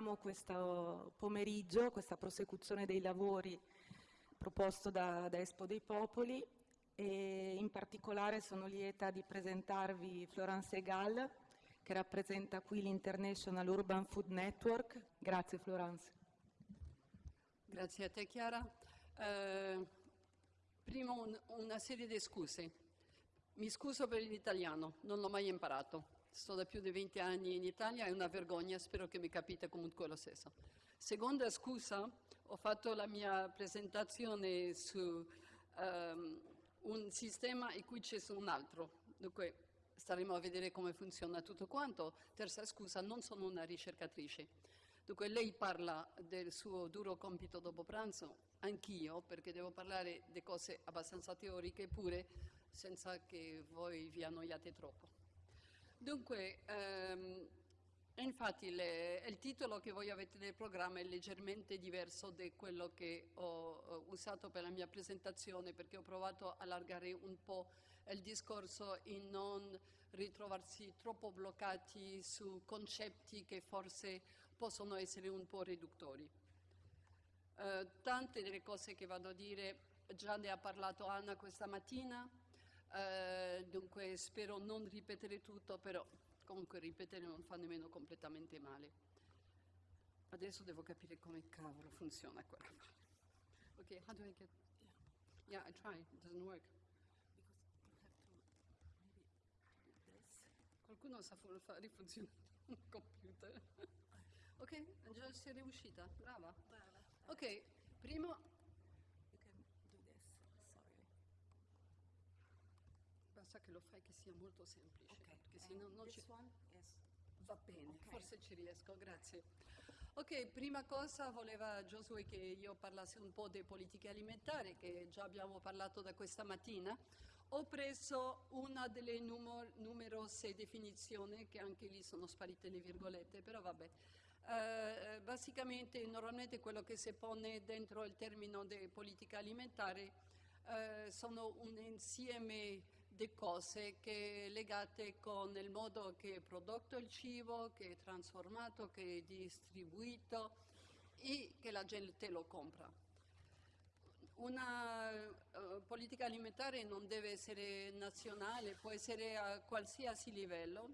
continuiamo questo pomeriggio, questa prosecuzione dei lavori proposto da, da Espo dei Popoli e in particolare sono lieta di presentarvi Florence Egal che rappresenta qui l'International Urban Food Network. Grazie Florence. Grazie a te Chiara. Eh, prima un, una serie di scuse. Mi scuso per l'italiano, non l'ho mai imparato. Sto da più di 20 anni in Italia, è una vergogna, spero che mi capite comunque lo stesso. Seconda scusa, ho fatto la mia presentazione su um, un sistema e qui c'è un altro. Dunque staremo a vedere come funziona tutto quanto. Terza scusa, non sono una ricercatrice. Dunque lei parla del suo duro compito dopo pranzo, anch'io, perché devo parlare di cose abbastanza teoriche pure, senza che voi vi annoiate troppo. Dunque, ehm, infatti le, il titolo che voi avete nel programma è leggermente diverso da quello che ho, usato per la mia presentazione, perché ho provato a allargare un po' il discorso e non ritrovarsi troppo bloccati su concetti che forse possono essere un po' riduttori. Eh, tante delle cose che vado a dire già ne ha parlato Anna questa mattina, eh, dunque spero non ripetere tutto, però comunque ripetere non fa nemmeno completamente male. Adesso devo capire come cavolo funziona quella. Ok, how do I get... Yeah, I try, it doesn't work. Qualcuno sa fare funzionare un computer. Ok, già sei riuscita, brava. brava. Ok, primo... Basta che lo fai che sia molto semplice, okay. perché se no non ci... Yes. Va bene, okay. forse ci riesco, grazie. Ok, prima cosa voleva Josué che io parlassi un po' di politiche alimentari, che già abbiamo parlato da questa mattina. Ho preso una delle numerose definizioni, che anche lì sono sparite le virgolette, però vabbè. Eh, basicamente normalmente quello che si pone dentro il termine di politica alimentare eh, sono un insieme di cose che legate con il modo che è prodotto il cibo, che è trasformato, che è distribuito e che la gente lo compra. Una uh, politica alimentare non deve essere nazionale, può essere a qualsiasi livello,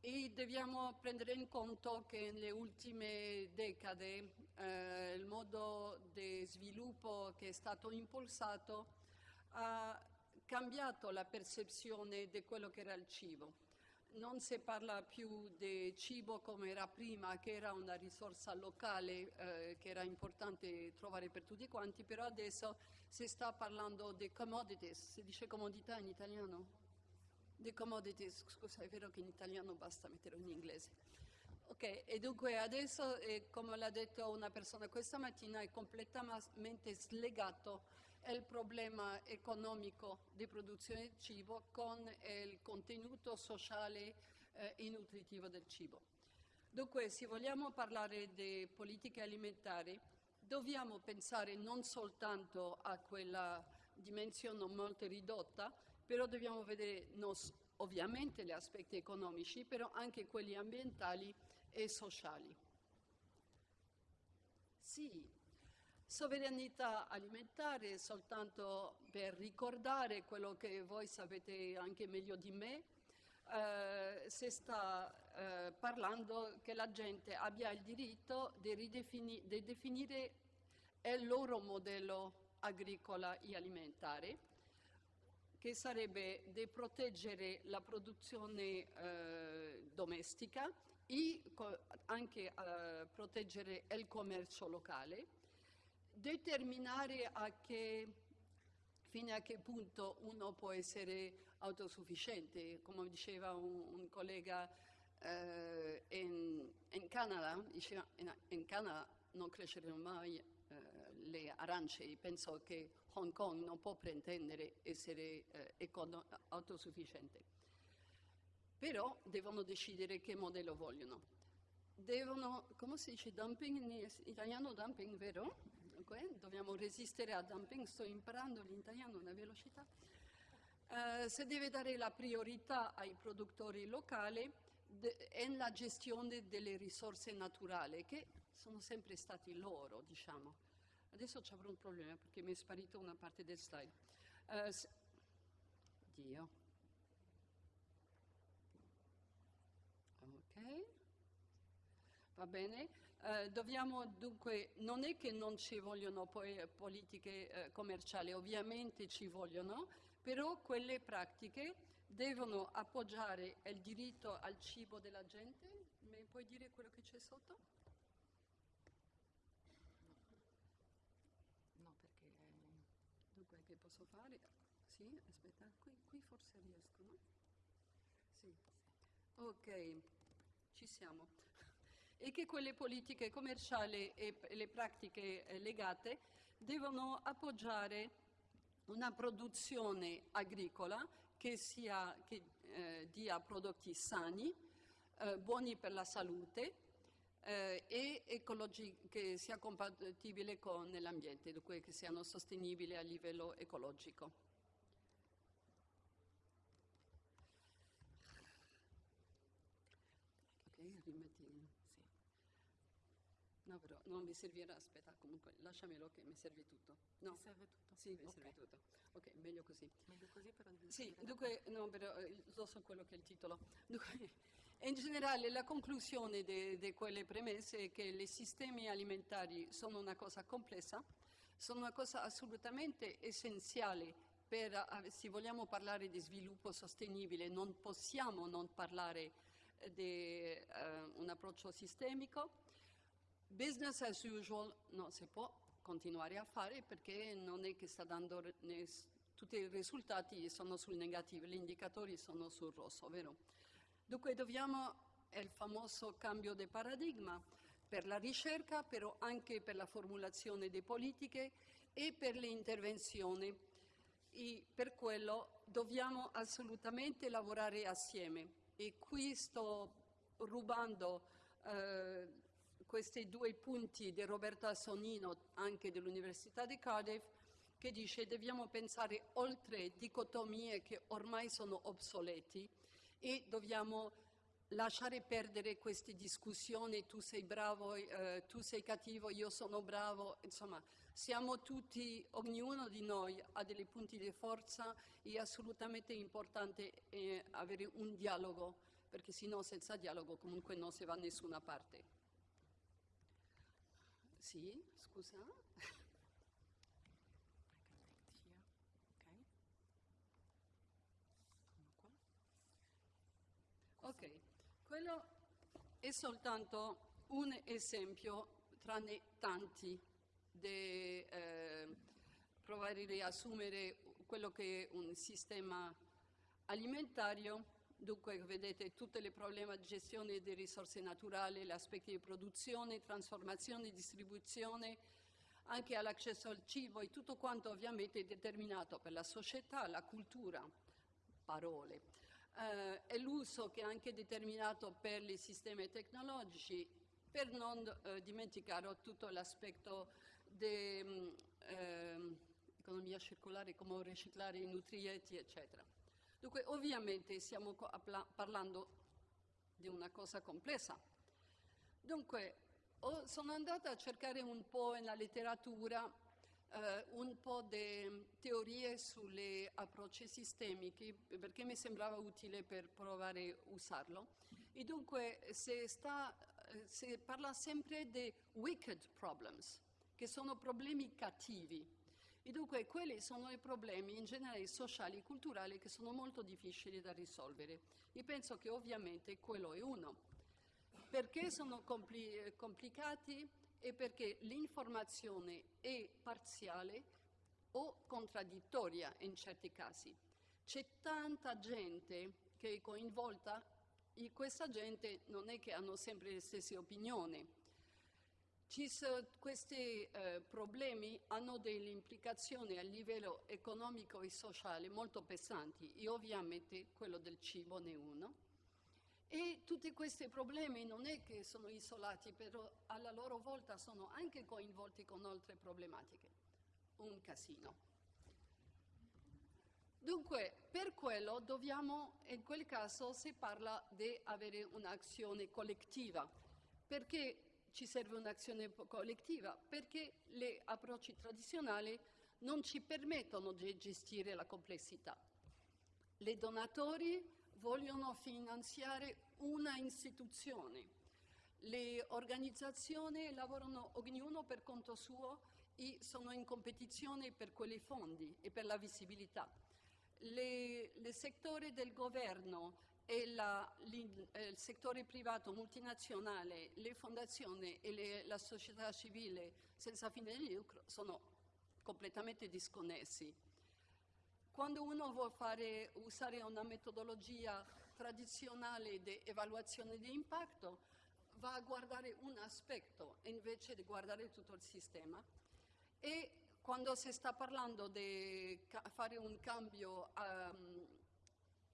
e dobbiamo prendere in conto che nelle ultime decade eh, il modo di sviluppo che è stato impulsato ha cambiato la percezione di quello che era il cibo. Non si parla più di cibo come era prima, che era una risorsa locale eh, che era importante trovare per tutti quanti, però adesso si sta parlando di commodities, si dice comodità in italiano? The commodities, scusa, è vero che in italiano basta metterlo in inglese. Ok, e dunque adesso, eh, come l'ha detto una persona questa mattina, è completamente slegato il problema economico di produzione di cibo con il contenuto sociale eh, e nutritivo del cibo. Dunque, se vogliamo parlare di politiche alimentari, dobbiamo pensare non soltanto a quella dimensione molto ridotta, però dobbiamo vedere nos, ovviamente gli aspetti economici, però anche quelli ambientali e sociali. Sì, sovranità alimentare soltanto per ricordare quello che voi sapete anche meglio di me, eh, si sta eh, parlando che la gente abbia il diritto di, di definire il loro modello agricolo e alimentare che sarebbe di proteggere la produzione eh, domestica e anche eh, proteggere il commercio locale, determinare a che, fino a che punto uno può essere autosufficiente, come diceva un, un collega eh, in, in, Canada, diceva, in, in Canada non cresceranno mai eh, le arance, penso che Hong Kong non può pretendere essere eh, autosufficiente. Però devono decidere che modello vogliono. Devono, come si dice, dumping in italiano dumping, vero? Dunque, dobbiamo resistere a dumping, sto imparando l'italiano a una velocità. Eh, se deve dare la priorità ai produttori locali, è la gestione delle risorse naturali, che sono sempre stati loro, diciamo. Adesso avrò un problema perché mi è sparita una parte del slide. Uh, Dio. Ok. Va bene. Uh, dobbiamo dunque, non è che non ci vogliono poi politiche uh, commerciali, ovviamente ci vogliono, però quelle pratiche devono appoggiare il diritto al cibo della gente. Mi puoi dire quello che c'è sotto? No, perché... Dunque, che posso fare? Sì, aspetta, qui, qui forse riesco, no? Sì. Ok, ci siamo. E che quelle politiche commerciali e le pratiche eh, legate devono appoggiare una produzione agricola che, sia, che eh, dia prodotti sani, eh, buoni per la salute eh, e che sia compatibile con l'ambiente, dunque che siano sostenibili a livello ecologico. Ok, rimetti. Sì. No, però non mi servirà, aspetta, comunque lasciamelo che mi serve tutto. No? Mi serve tutto? Sì, mi okay. serve tutto. Ok, meglio così. Meglio così però devi Sì, dunque, no, però eh, lo so quello che è il titolo. Dunque, in generale la conclusione di quelle premesse è che i sistemi alimentari sono una cosa complessa, sono una cosa assolutamente essenziale per, eh, se vogliamo parlare di sviluppo sostenibile, non possiamo non parlare di uh, un approccio sistemico. Business as usual non si può continuare a fare perché non è che sta dando tutti i risultati sono sul negativo, gli indicatori sono sul rosso, vero? Dunque dobbiamo, è il famoso cambio di paradigma per la ricerca, però anche per la formulazione di politiche e per le intervenzioni. E per quello dobbiamo assolutamente lavorare assieme. E qui sto rubando eh, questi due punti di Roberto Assonino, anche dell'Università di Cardiff, che dice che dobbiamo pensare oltre dicotomie che ormai sono obsoleti e dobbiamo lasciare perdere queste discussioni, tu sei bravo, eh, tu sei cattivo, io sono bravo, insomma, siamo tutti, ognuno di noi ha dei punti di forza e è assolutamente importante eh, avere un dialogo, perché sennò senza dialogo comunque non si va da nessuna parte. Sì, scusa. Ok, quello è soltanto un esempio tra ne tanti di eh, provare a riassumere quello che è un sistema alimentario Dunque vedete tutti i problemi di gestione di risorse naturali, gli aspetti di produzione, trasformazione, distribuzione, anche all'accesso al cibo e tutto quanto ovviamente è determinato per la società, la cultura, parole, eh, e l'uso che è anche determinato per i sistemi tecnologici, per non eh, dimenticare tutto l'aspetto dell'economia mm, circolare, come riciclare i nutrienti, eccetera. Dunque, ovviamente stiamo parlando di una cosa complessa. Dunque, sono andata a cercare un po' nella letteratura eh, un po' di teorie sugli approcci sistemici perché mi sembrava utile per provare a usarlo. E dunque si, sta, si parla sempre di wicked problems, che sono problemi cattivi. E dunque quelli sono i problemi in generale sociali e culturali che sono molto difficili da risolvere. E penso che ovviamente quello è uno. Perché sono compli complicati? E perché l'informazione è parziale o contraddittoria in certi casi. C'è tanta gente che è coinvolta e questa gente non è che hanno sempre le stesse opinioni questi eh, problemi hanno delle implicazioni a livello economico e sociale molto pesanti e ovviamente quello del cibo ne è uno. E tutti questi problemi non è che sono isolati, però alla loro volta sono anche coinvolti con altre problematiche. Un casino. Dunque, per quello dobbiamo, in quel caso si parla di avere un'azione collettiva. Perché ci serve un'azione collettiva? Perché gli approcci tradizionali non ci permettono di gestire la complessità. I donatori vogliono finanziare una istituzione, le organizzazioni lavorano ognuno per conto suo e sono in competizione per quei fondi e per la visibilità. il settore del governo e la, il settore privato multinazionale, le fondazioni e le, la società civile senza fine di lucro sono completamente disconnessi. Quando uno vuole fare, usare una metodologia tradizionale di evaluazione di impatto, va a guardare un aspetto invece di guardare tutto il sistema e quando si sta parlando di fare un cambio um,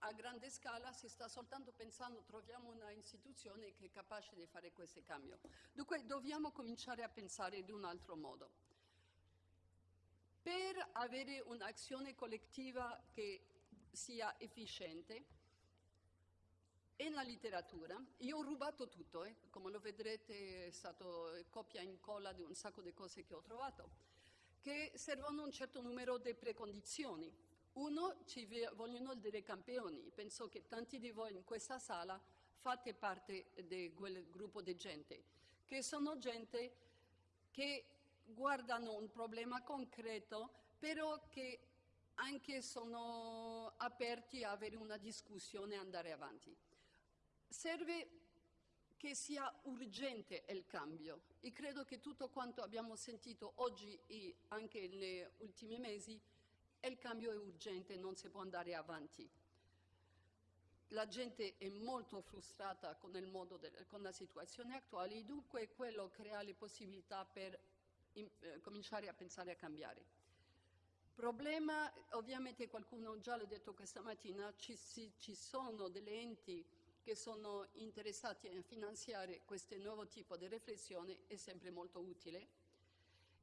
a grande scala si sta soltanto pensando troviamo una istituzione che è capace di fare questo cambio. Dunque dobbiamo cominciare a pensare in un altro modo. Per avere un'azione collettiva che sia efficiente, e nella letteratura, io ho rubato tutto, eh? come lo vedrete è stato copia e incolla di un sacco di cose che ho trovato, che servono un certo numero di precondizioni. Uno, ci vogliono dei campioni, penso che tanti di voi in questa sala fate parte di quel gruppo di gente, che sono gente che guardano un problema concreto, però che anche sono aperti a avere una discussione e andare avanti. Serve che sia urgente il cambio e credo che tutto quanto abbiamo sentito oggi e anche negli ultimi mesi, il cambio è urgente, non si può andare avanti. La gente è molto frustrata con, de, con la situazione attuale e dunque quello crea le possibilità per in, eh, cominciare a pensare a cambiare. Problema, ovviamente qualcuno già l'ha detto questa mattina, ci, ci sono delle enti che sono interessati a finanziare questo nuovo tipo di riflessione è sempre molto utile.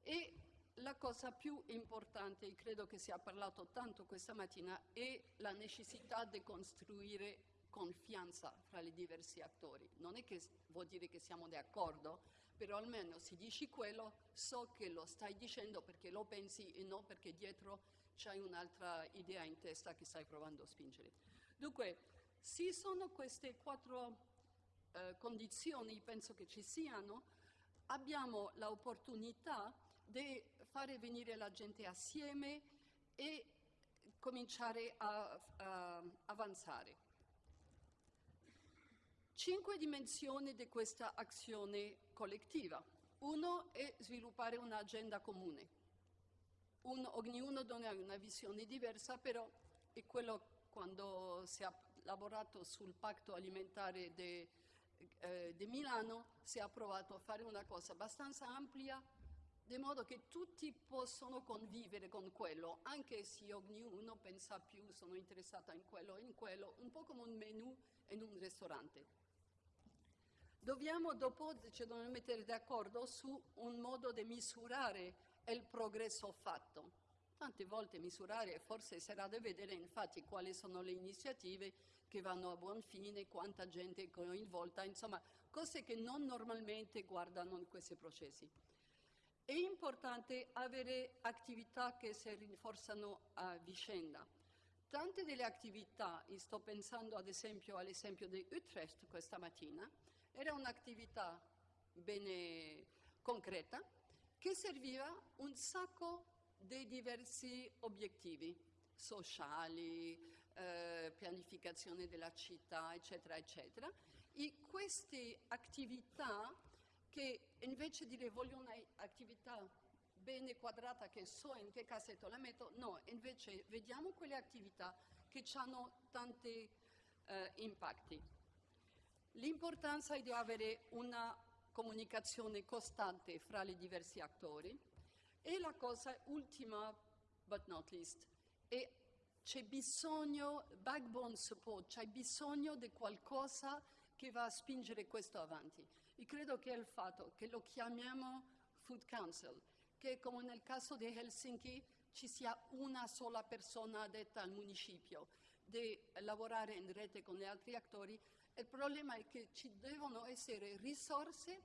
E la cosa più importante, e credo che si è parlato tanto questa mattina, è la necessità di costruire confianza fra i diversi attori. Non è che vuol dire che siamo d'accordo, però almeno se dici quello so che lo stai dicendo perché lo pensi e non perché dietro c'hai un'altra idea in testa che stai provando a spingere. Dunque, se sono queste quattro eh, condizioni, penso che ci siano, abbiamo l'opportunità di fare venire la gente assieme e cominciare a, a avanzare. Cinque dimensioni di questa azione collettiva. Uno è sviluppare un'agenda comune. Un, ognuno ha una visione diversa, però è quello quando si è lavorato sul patto alimentare di eh, Milano, si è provato a fare una cosa abbastanza ampia, di modo che tutti possono convivere con quello, anche se ognuno pensa più, sono interessata in quello e in quello, un po' come un menù in un ristorante. Dobbiamo dopo ci dobbiamo mettere d'accordo su un modo di misurare il progresso fatto. Tante volte misurare forse sarà da vedere infatti quali sono le iniziative che vanno a buon fine, quanta gente è coinvolta, insomma cose che non normalmente guardano in questi processi. È importante avere attività che si rinforzano a vicenda. Tante delle attività, sto pensando ad esempio all'esempio di Utrecht questa mattina, era un'attività bene concreta che serviva un sacco di diversi obiettivi sociali, eh, pianificazione della città, eccetera, eccetera. E queste attività che invece di dire voglio un'attività bene quadrata che so in che cassetto la metto, no, invece vediamo quelle attività che hanno tanti eh, impatti. L'importanza è di avere una comunicazione costante fra i diversi attori e la cosa ultima, but not least, è c'è bisogno, backbone support, c'è bisogno di qualcosa che va a spingere questo avanti. E credo che il fatto che lo chiamiamo Food Council, che come nel caso di Helsinki ci sia una sola persona addetta al municipio. di lavorare in rete con gli altri attori, il problema è che ci devono essere risorse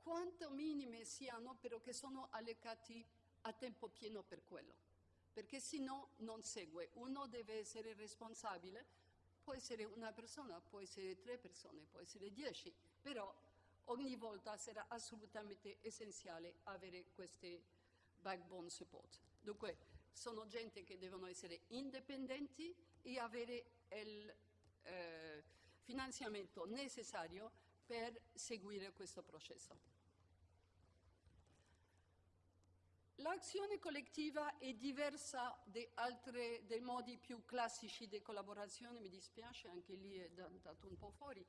quanto minime siano, però che sono allocati a tempo pieno per quello, perché se no non segue. Uno deve essere responsabile, può essere una persona, può essere tre persone, può essere dieci, però ogni volta sarà assolutamente essenziale avere queste backbone support. Dunque, sono gente che devono essere indipendenti e avere il eh, finanziamento necessario per seguire questo processo. L'azione collettiva è diversa altri, dai modi più classici di collaborazione, mi dispiace, anche lì è andato un po' fuori.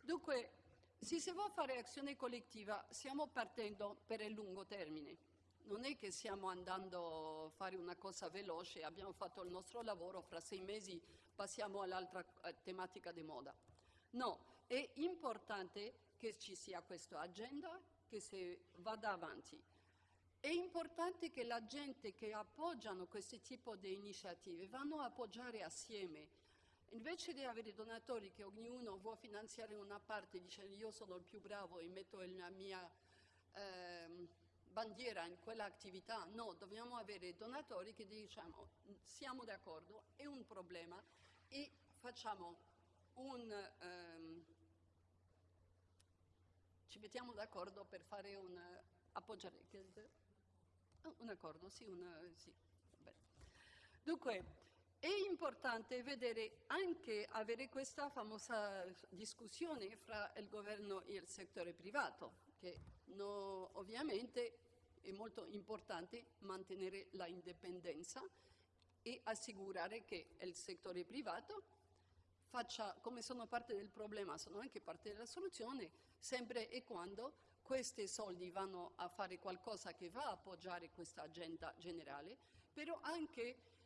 Dunque, se si vuole fare azione collettiva, stiamo partendo per il lungo termine. Non è che stiamo andando a fare una cosa veloce, abbiamo fatto il nostro lavoro, fra sei mesi passiamo all'altra eh, tematica di moda. No, è importante che ci sia questa agenda, che si vada avanti. È importante che la gente che appoggiano questo tipo di iniziative vanno a appoggiare assieme. Invece di avere donatori che ognuno vuole finanziare una parte dicendo io sono il più bravo e metto la mia eh, bandiera in quella attività, no, dobbiamo avere donatori che diciamo siamo d'accordo, è un problema e facciamo un... Um, ci mettiamo d'accordo per fare un... appoggiare un accordo, sì, una, sì. Dunque, è importante vedere anche avere questa famosa discussione fra il governo e il settore privato, che no, ovviamente è molto importante mantenere la indipendenza e assicurare che il settore privato faccia, come sono parte del problema, sono anche parte della soluzione, sempre e quando questi soldi vanno a fare qualcosa che va a appoggiare questa agenda generale, però anche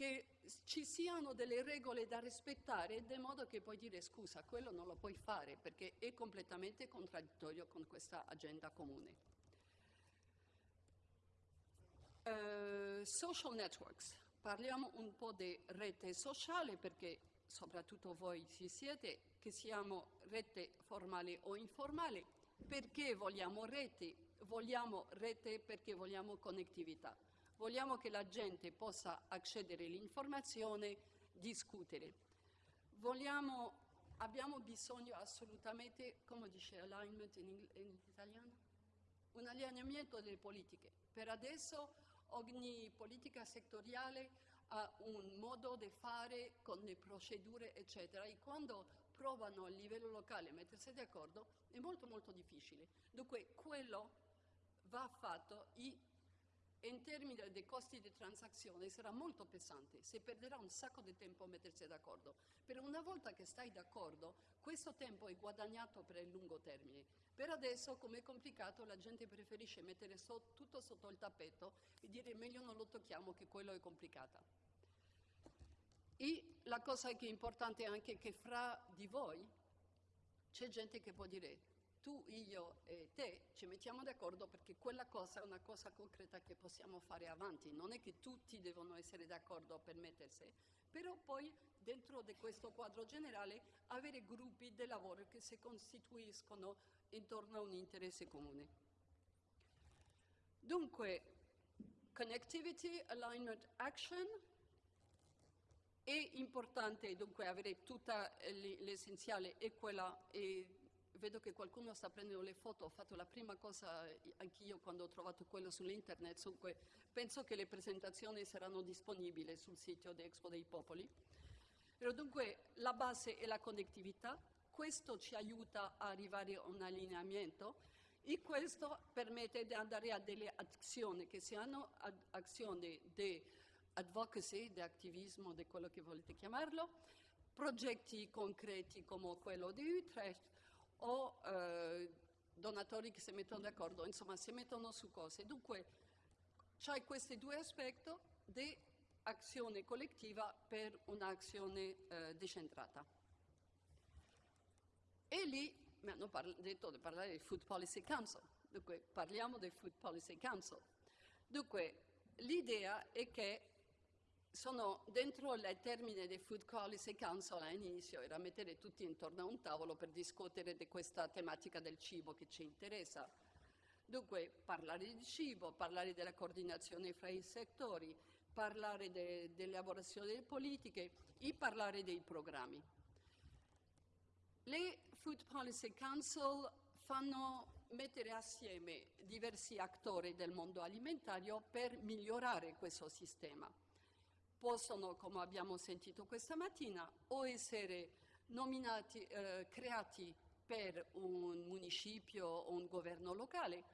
che ci siano delle regole da rispettare, in modo che puoi dire scusa, quello non lo puoi fare perché è completamente contraddittorio con questa agenda comune. Uh, social networks, parliamo un po' di rete sociale perché soprattutto voi ci siete, che siamo rete formale o informale, perché vogliamo reti? Vogliamo rete perché vogliamo connettività. Vogliamo che la gente possa accedere all'informazione, discutere. Vogliamo, abbiamo bisogno assolutamente, come dice alignment in, in italiano? Un allineamento delle politiche. Per adesso ogni politica settoriale ha un modo di fare con le procedure, eccetera, e quando provano a livello locale a mettersi d'accordo è molto molto difficile. Dunque quello va fatto e in termini dei costi di transazione sarà molto pesante, si perderà un sacco di tempo a mettersi d'accordo. Per una volta che stai d'accordo, questo tempo è guadagnato per il lungo termine. Per adesso, come è complicato, la gente preferisce mettere so, tutto sotto il tappeto e dire meglio non lo tocchiamo che quello è complicato. E la cosa che è importante è anche che fra di voi c'è gente che può dire tu, io e te ci mettiamo d'accordo perché quella cosa è una cosa concreta che possiamo fare avanti. Non è che tutti devono essere d'accordo per mettersi, però poi dentro di questo quadro generale avere gruppi di lavoro che si costituiscono intorno a un interesse comune. Dunque, connectivity, alignment, action, è importante dunque avere tutta l'essenziale e quella, e vedo che qualcuno sta prendendo le foto, ho fatto la prima cosa anch'io quando ho trovato quello sull'internet, dunque penso che le presentazioni saranno disponibili sul sito di Expo dei Popoli. Però dunque la base è la connettività, questo ci aiuta a arrivare a un allineamento e questo permette di andare a delle azioni che siano azioni di advocacy, di attivismo, di quello che volete chiamarlo, progetti concreti come quello di Utrecht o eh, donatori che si mettono d'accordo, insomma si mettono su cose. Dunque c'è questi due aspetti di azione collettiva per un'azione eh, decentrata. E lì mi hanno detto di parlare del Food Policy Council, dunque parliamo del Food Policy Council. Dunque l'idea è che sono dentro il termine del Food Policy Council all'inizio era mettere tutti intorno a un tavolo per discutere di questa tematica del cibo che ci interessa. Dunque parlare di cibo, parlare della coordinazione fra i settori, parlare de, dell'elaborazione delle politiche e parlare dei programmi. Le Food Policy Council fanno mettere assieme diversi attori del mondo alimentario per migliorare questo sistema possono, come abbiamo sentito questa mattina, o essere nominati, eh, creati per un municipio o un governo locale,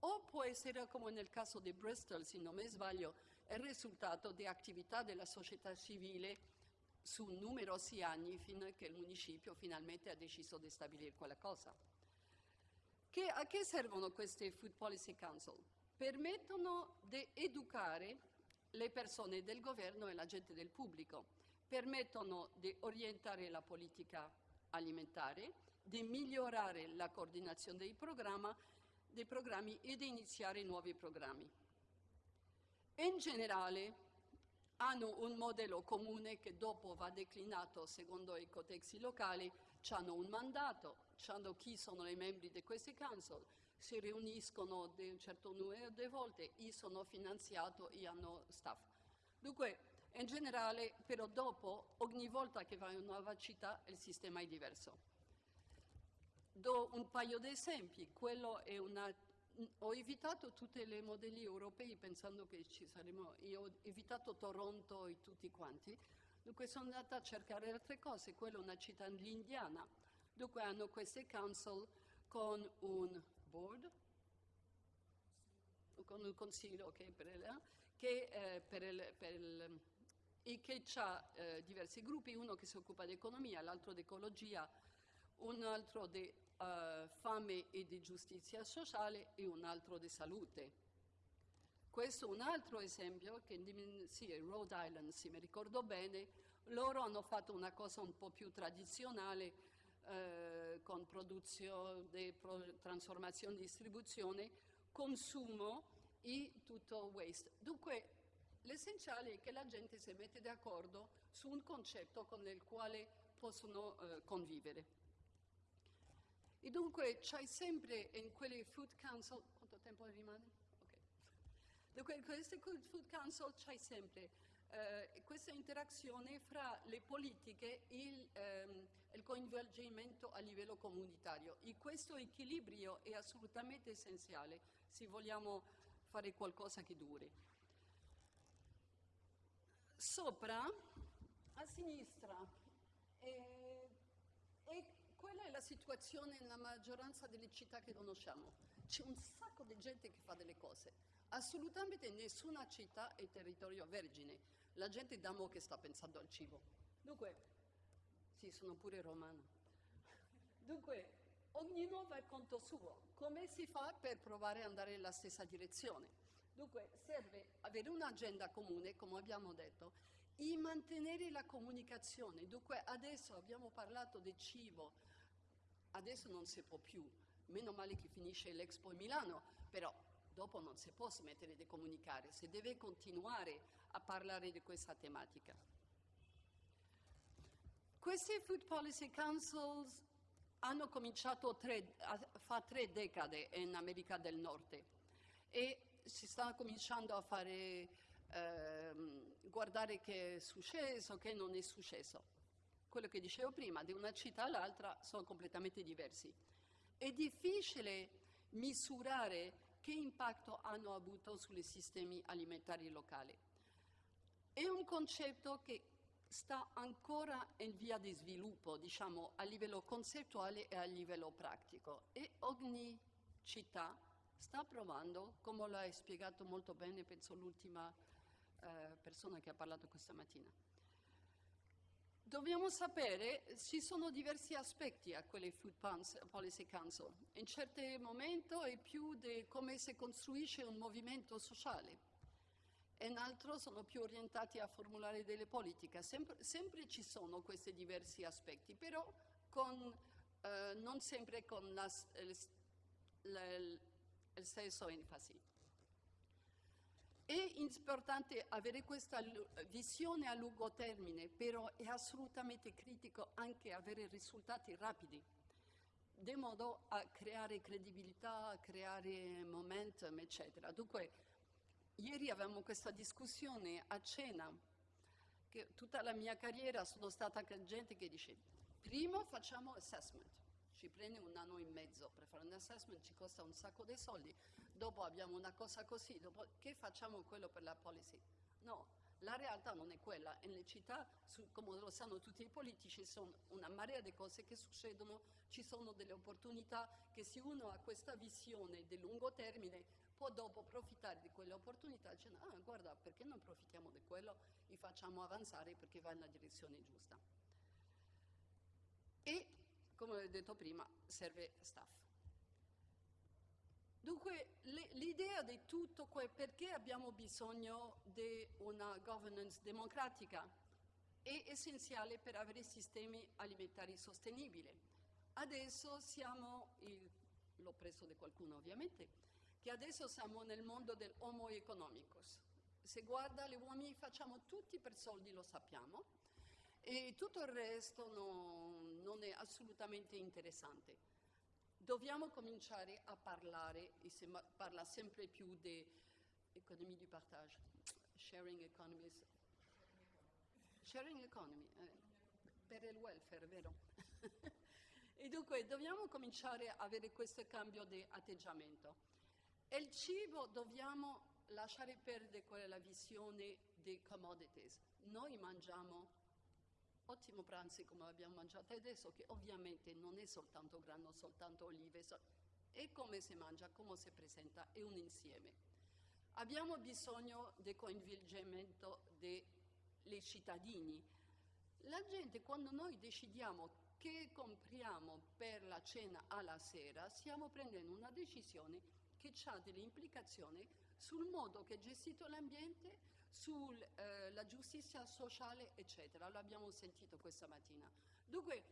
o può essere, come nel caso di Bristol, se non mi sbaglio, il risultato di attività della società civile su numerosi anni fino a che il municipio finalmente ha deciso di stabilire quella cosa. Che, a che servono queste Food Policy Council? Permettono di educare le persone del governo e la gente del pubblico, permettono di orientare la politica alimentare, di migliorare la coordinazione dei, dei programmi e di iniziare nuovi programmi. In generale hanno un modello comune che dopo va declinato secondo i codexi locali, hanno un mandato, hanno chi sono i membri di questi council, si riuniscono di un certo numero di volte, i sono finanziati e hanno staff. Dunque, in generale, però dopo, ogni volta che vai in una nuova città, il sistema è diverso. Do un paio di esempi. Una... Ho evitato tutti i modelli europei pensando che ci saremmo... Io ho evitato Toronto e tutti quanti. Dunque sono andata a cercare altre cose. Quella è una città indiana. Dunque hanno queste council con un board, con un consiglio che, per il, che, eh, per il, per il, e che ha eh, diversi gruppi, uno che si occupa di economia, l'altro di ecologia, un altro di uh, fame e di giustizia sociale e un altro di salute. Questo è un altro esempio che sì, Rhode Island, se mi ricordo bene, loro hanno fatto una cosa un po' più tradizionale, eh, con produzione, pro, trasformazione, distribuzione, consumo e tutto waste. Dunque l'essenziale è che la gente si mette d'accordo su un concetto con il quale possono eh, convivere. E dunque c'è sempre in quelle food council, quanto tempo rimane? Okay. Dunque in queste food council c'è sempre eh, questa interazione fra le politiche e il, ehm, il, coinvolgimento a livello comunitario e questo equilibrio è assolutamente essenziale se vogliamo fare qualcosa che duri. Sopra, a sinistra, eh, e quella è la situazione nella maggioranza delle città che conosciamo. C'è un sacco di gente che fa delle cose. Assolutamente nessuna città è territorio vergine la gente da mo' che sta pensando al cibo. Dunque, sì, sono pure romano. Dunque, ognuno va al conto suo. Come si fa per provare ad andare nella stessa direzione? Dunque, serve avere un'agenda comune, come abbiamo detto, e mantenere la comunicazione. Dunque, adesso abbiamo parlato di cibo, adesso non si può più. Meno male che finisce l'Expo in Milano, però dopo non si può smettere di comunicare, si deve continuare a parlare di questa tematica. Questi Food Policy Councils hanno cominciato tre, fa tre decade in America del Nord e si sta cominciando a fare, eh, guardare che è successo, che non è successo. Quello che dicevo prima, di una città all'altra sono completamente diversi. È difficile misurare che impatto hanno avuto sui sistemi alimentari locali. È un concetto che sta ancora in via di sviluppo, diciamo, a livello concettuale e a livello pratico e ogni città sta provando, come l'ha spiegato molto bene, penso l'ultima eh, persona che ha parlato questa mattina. Dobbiamo sapere, ci sono diversi aspetti a quelle Food Policy Council. In certi momenti è più di come si costruisce un movimento sociale, in altro sono più orientati a formulare delle politiche. Sempre, sempre ci sono questi diversi aspetti, però con, eh, non sempre con la, il, il, il stesso enfasi. È importante avere questa visione a lungo termine, però è assolutamente critico anche avere risultati rapidi, di modo a creare credibilità, a creare momentum, eccetera. Dunque, ieri avevamo questa discussione a cena, che tutta la mia carriera sono stata gente che dice, primo facciamo assessment, ci prende un anno e mezzo per fare un assessment, ci costa un sacco di soldi, dopo abbiamo una cosa così, dopo che facciamo quello per la policy? No, la realtà non è quella. Nelle città, su, come lo sanno tutti i politici, sono una marea di cose che succedono, ci sono delle opportunità che se uno ha questa visione di lungo termine può dopo approfittare di quelle opportunità dicendo ah guarda perché non approfittiamo di quello e facciamo avanzare perché va nella direzione giusta. E come ho detto prima serve staff. Dunque, l'idea di tutto, perché abbiamo bisogno di una governance democratica, è essenziale per avere sistemi alimentari sostenibili. Adesso siamo, l'ho preso da qualcuno ovviamente, che adesso siamo nel mondo del homo economicus. Se guarda gli uomini facciamo tutti per soldi, lo sappiamo, e tutto il resto no, non è assolutamente interessante dobbiamo cominciare a parlare, e si parla sempre più di economia di partage, sharing economies, sharing economy, eh, per il welfare, vero? e dunque dobbiamo cominciare a avere questo cambio di atteggiamento. E il cibo dobbiamo lasciare perdere quella visione dei commodities. Noi mangiamo ottimo pranzo come abbiamo mangiato adesso, che ovviamente non è soltanto grano, soltanto olive, è come si mangia, come si presenta, è un insieme. Abbiamo bisogno del coinvolgimento dei cittadini. La gente, quando noi decidiamo che compriamo per la cena alla sera, stiamo prendendo una decisione che ha delle implicazioni sul modo che è gestito l'ambiente, sulla eh, giustizia sociale, eccetera. L'abbiamo sentito questa mattina. Dunque,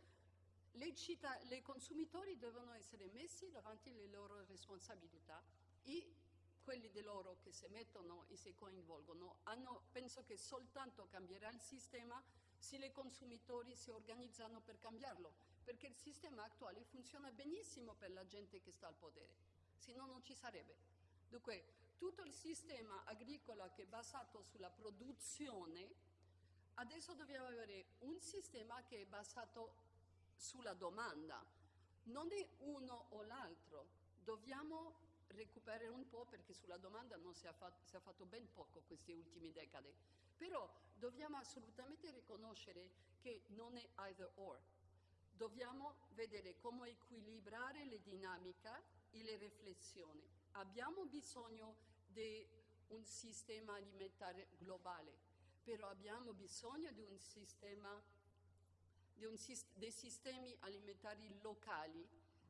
le, città, le consumatori devono essere messi davanti alle loro responsabilità e quelli di loro che si mettono e si coinvolgono hanno, penso che soltanto cambierà il sistema se i consumatori si organizzano per cambiarlo, perché il sistema attuale funziona benissimo per la gente che sta al potere, se no non ci sarebbe. Dunque, tutto il sistema agricolo che è basato sulla produzione, adesso dobbiamo avere un sistema che è basato sulla domanda. Non è uno o l'altro, dobbiamo recuperare un po' perché sulla domanda non si è, fatto, si è fatto ben poco queste ultime decade. Però dobbiamo assolutamente riconoscere che non è either or. Dobbiamo vedere come equilibrare le dinamiche e le riflessioni. Abbiamo bisogno di un sistema alimentare globale, però abbiamo bisogno di un sistema, di un, dei sistemi alimentari locali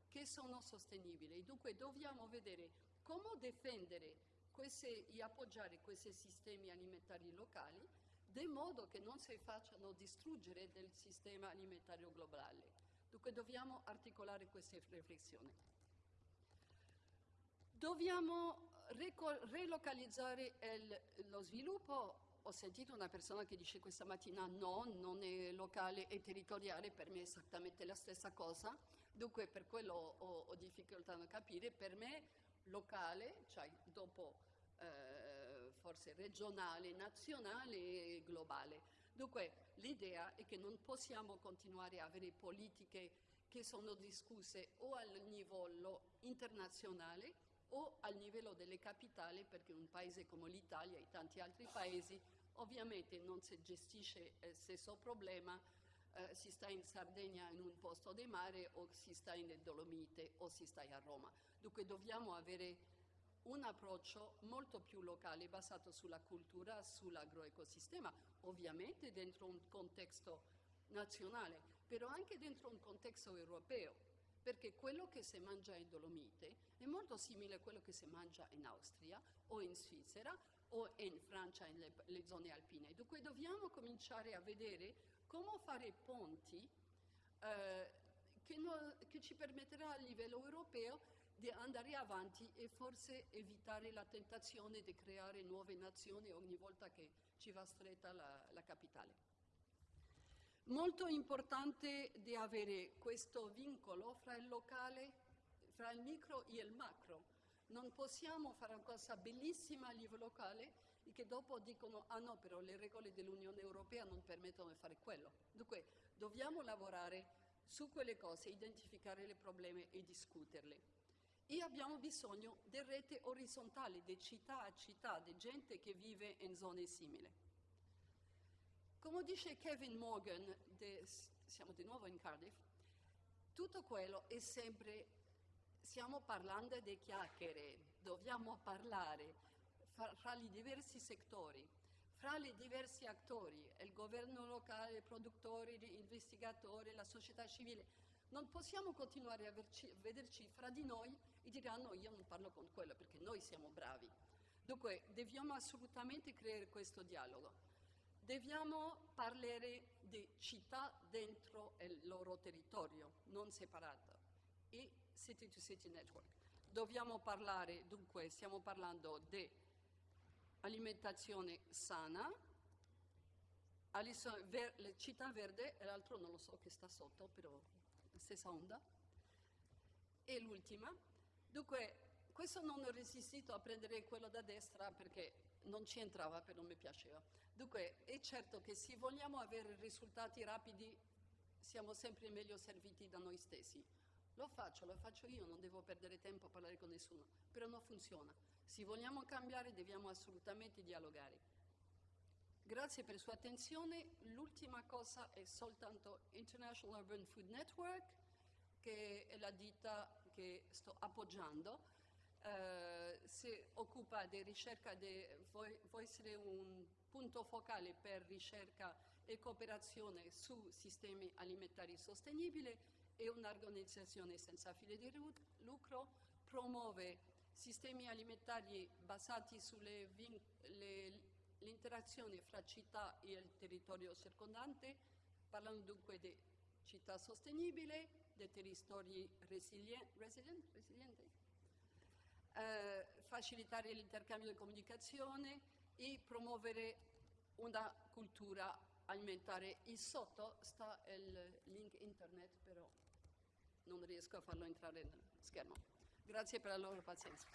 che sono sostenibili. Dunque dobbiamo vedere come difendere queste, e appoggiare questi sistemi alimentari locali di modo che non si facciano distruggere del sistema alimentario globale. Dunque dobbiamo articolare queste riflessioni. Dobbiamo relocalizzare il, lo sviluppo, ho sentito una persona che dice questa mattina no, non è locale e territoriale, per me è esattamente la stessa cosa, dunque per quello ho, ho difficoltà a capire, per me locale, cioè dopo eh, forse regionale, nazionale e globale. Dunque l'idea è che non possiamo continuare a avere politiche che sono discusse o al livello internazionale o al livello delle capitali, perché un paese come l'Italia e tanti altri paesi ovviamente non si gestisce il stesso problema, eh, si sta in Sardegna in un posto di mare o si sta in Dolomite o si sta a Roma. Dunque dobbiamo avere un approccio molto più locale basato sulla cultura, sull'agroecosistema, ovviamente dentro un contesto nazionale, però anche dentro un contesto europeo perché quello che si mangia in Dolomite è molto simile a quello che si mangia in Austria o in Svizzera o in Francia, nelle le zone alpine. Dunque dobbiamo cominciare a vedere come fare ponti eh, che, no, che ci permetterà a livello europeo di andare avanti e forse evitare la tentazione di creare nuove nazioni ogni volta che ci va stretta la, la capitale. Molto importante di avere questo vincolo fra il locale, fra il micro e il macro. Non possiamo fare una cosa bellissima a livello locale e che dopo dicono ah no, però le regole dell'Unione Europea non permettono di fare quello. Dunque dobbiamo lavorare su quelle cose, identificare i problemi e discuterle. E abbiamo bisogno di rete orizzontali, di città a città, di gente che vive in zone simili. Come dice Kevin Morgan, de, siamo di nuovo in Cardiff, tutto quello è sempre, stiamo parlando di chiacchiere, dobbiamo parlare fra, fra i diversi settori, fra i diversi attori, il governo locale, i produttori, gli investigatori, la società civile. Non possiamo continuare a verci, vederci fra di noi e dire ah no, io non parlo con quello perché noi siamo bravi. Dunque, dobbiamo assolutamente creare questo dialogo. Dobbiamo parlare di città dentro il loro territorio, non separato, e City to City Network. Dobbiamo parlare, dunque, stiamo parlando di alimentazione sana, ver, città verde, e l'altro non lo so che sta sotto, però stessa onda. E l'ultima. Dunque, questo non ho resistito a prendere quello da destra perché non ci entrava, però mi piaceva. Dunque, è certo che se vogliamo avere risultati rapidi, siamo sempre meglio serviti da noi stessi. Lo faccio, lo faccio io, non devo perdere tempo a parlare con nessuno, però non funziona. Se vogliamo cambiare, dobbiamo assolutamente dialogare. Grazie per la sua attenzione. L'ultima cosa è soltanto International Urban Food Network, che è la ditta che sto appoggiando. Eh, si occupa di ricerca, vuoi, vuoi essere un punto focale per ricerca e cooperazione su sistemi alimentari sostenibili e un'organizzazione senza fine di lucro, promuove sistemi alimentari basati sull'interazione fra città e il territorio circondante, parlando dunque di città sostenibile, di territori resilient, resilient, resilienti, eh, facilitare l'intercambio di comunicazione, e promuovere una cultura alimentare. E sotto sta il link internet, però non riesco a farlo entrare nel schermo. Grazie per la loro pazienza.